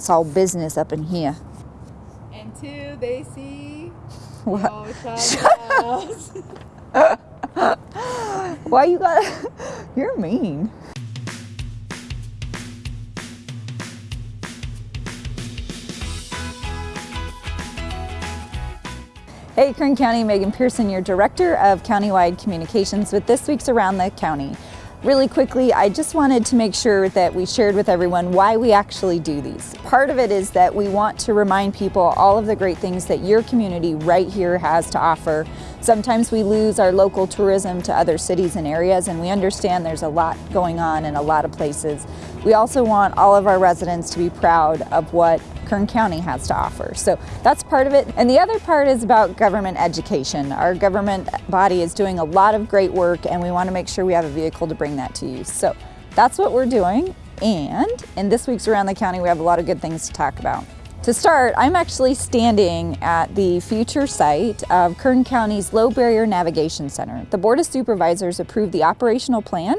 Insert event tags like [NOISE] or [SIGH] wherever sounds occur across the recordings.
It's all business up in here. And two, they see. [LAUGHS] What? [LAUGHS] [LAUGHS] Why you got? You're mean. Hey, Kern County, Megan Pearson, your Director of Countywide Communications with this week's Around the County. Really quickly, I just wanted to make sure that we shared with everyone why we actually do these. Part of it is that we want to remind people all of the great things that your community right here has to offer. Sometimes we lose our local tourism to other cities and areas and we understand there's a lot going on in a lot of places. We also want all of our residents to be proud of what Kern County has to offer. So that's part of it. And the other part is about government education. Our government body is doing a lot of great work and we want to make sure we have a vehicle to bring that to you. So that's what we're doing. And in this week's Around the County, we have a lot of good things to talk about. To start, I'm actually standing at the future site of Kern County's Low Barrier Navigation Center. The Board of Supervisors approved the operational plan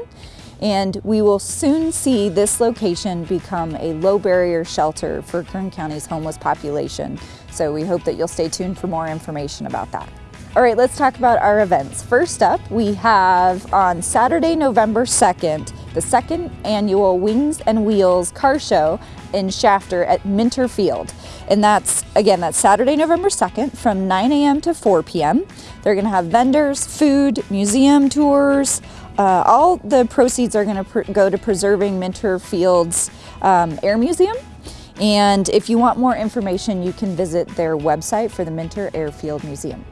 and we will soon see this location become a low barrier shelter for Kern County's homeless population. So we hope that you'll stay tuned for more information about that. All right, let's talk about our events. First up, we have on Saturday, November 2nd, the second annual Wings and Wheels car show in Shafter at Minter Field. And that's, again, that's Saturday, November 2nd from 9 a.m. to 4 p.m. They're gonna have vendors, food, museum tours, uh, all the proceeds are going to go to preserving Minter Fields um, Air Museum. And if you want more information, you can visit their website for the Minter Airfield Museum.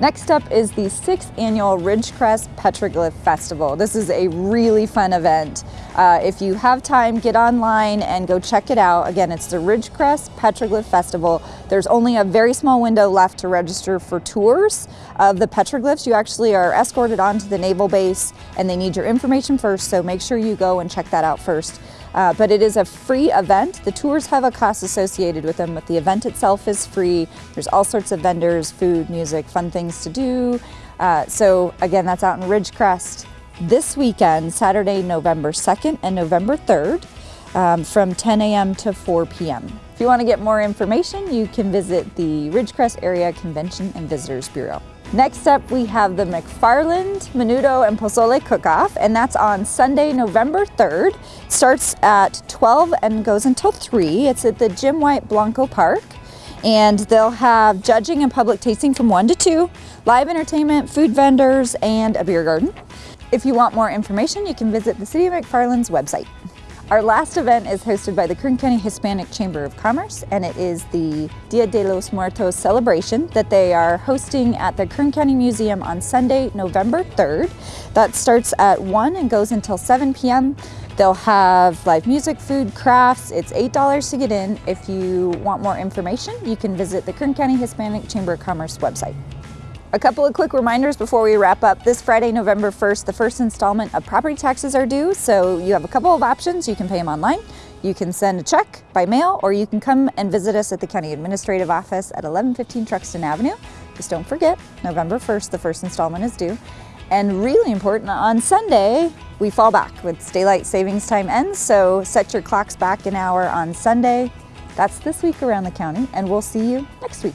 Next up is the sixth annual Ridgecrest Petroglyph Festival. This is a really fun event. Uh, if you have time, get online and go check it out. Again, it's the Ridgecrest Petroglyph Festival. There's only a very small window left to register for tours of the petroglyphs. You actually are escorted onto the naval base and they need your information first, so make sure you go and check that out first. Uh, but it is a free event. The tours have a cost associated with them, but the event itself is free. There's all sorts of vendors, food, music, fun things to do. Uh, so again, that's out in Ridgecrest this weekend, Saturday, November 2nd and November 3rd um, from 10 a.m. to 4 p.m. If you want to get more information, you can visit the Ridgecrest Area Convention and Visitors Bureau. Next up, we have the McFarland, Menudo, and Pozole Cook-Off, and that's on Sunday, November 3rd. Starts at 12 and goes until 3. It's at the Jim White Blanco Park. And they'll have judging and public tasting from 1 to 2, live entertainment, food vendors, and a beer garden. If you want more information, you can visit the City of McFarland's website. Our last event is hosted by the Kern County Hispanic Chamber of Commerce and it is the Dia de los Muertos celebration that they are hosting at the Kern County Museum on Sunday, November 3rd. That starts at 1 and goes until 7 p.m. They'll have live music, food, crafts. It's $8 to get in. If you want more information, you can visit the Kern County Hispanic Chamber of Commerce website. A couple of quick reminders before we wrap up. This Friday, November 1st, the first installment of property taxes are due, so you have a couple of options. You can pay them online, you can send a check by mail, or you can come and visit us at the County Administrative Office at 1115 Truxtun Avenue. Just don't forget, November 1st, the first installment is due. And really important, on Sunday, we fall back with daylight savings time ends, so set your clocks back an hour on Sunday. That's this week around the county, and we'll see you next week.